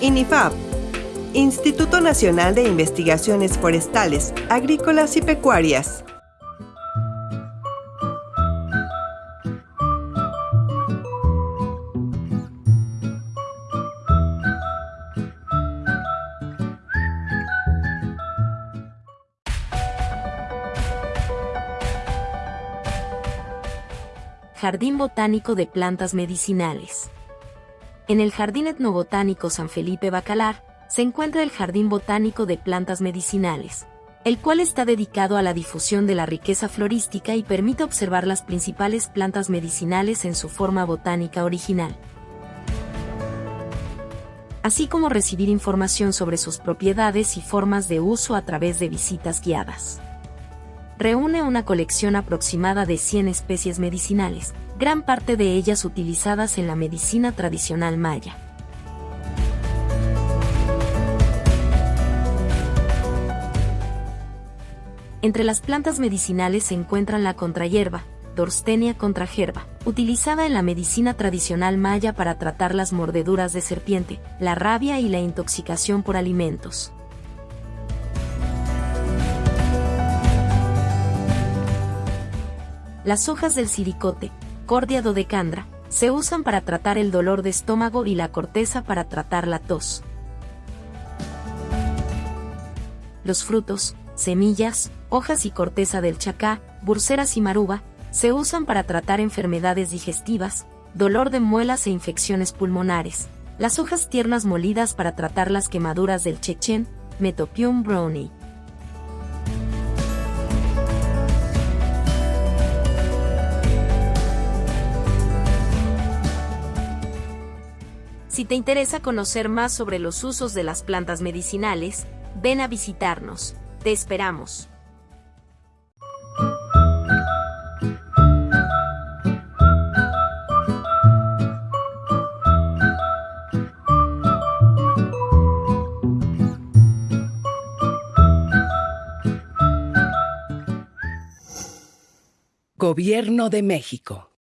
INIFAP, Instituto Nacional de Investigaciones Forestales, Agrícolas y Pecuarias. Jardín Botánico de Plantas Medicinales. En el Jardín Etnobotánico San Felipe Bacalar, se encuentra el Jardín Botánico de Plantas Medicinales, el cual está dedicado a la difusión de la riqueza florística y permite observar las principales plantas medicinales en su forma botánica original, así como recibir información sobre sus propiedades y formas de uso a través de visitas guiadas reúne una colección aproximada de 100 especies medicinales, gran parte de ellas utilizadas en la medicina tradicional maya. Entre las plantas medicinales se encuentran la contrahierba, Dorstenia contragerba, utilizada en la medicina tradicional maya para tratar las mordeduras de serpiente, la rabia y la intoxicación por alimentos. Las hojas del siricote, Cordia dodecandra, se usan para tratar el dolor de estómago y la corteza para tratar la tos. Los frutos, semillas, hojas y corteza del chacá, burseras y maruba, se usan para tratar enfermedades digestivas, dolor de muelas e infecciones pulmonares. Las hojas tiernas molidas para tratar las quemaduras del chechen, Metopium brownie. Si te interesa conocer más sobre los usos de las plantas medicinales, ven a visitarnos. Te esperamos. Gobierno de México.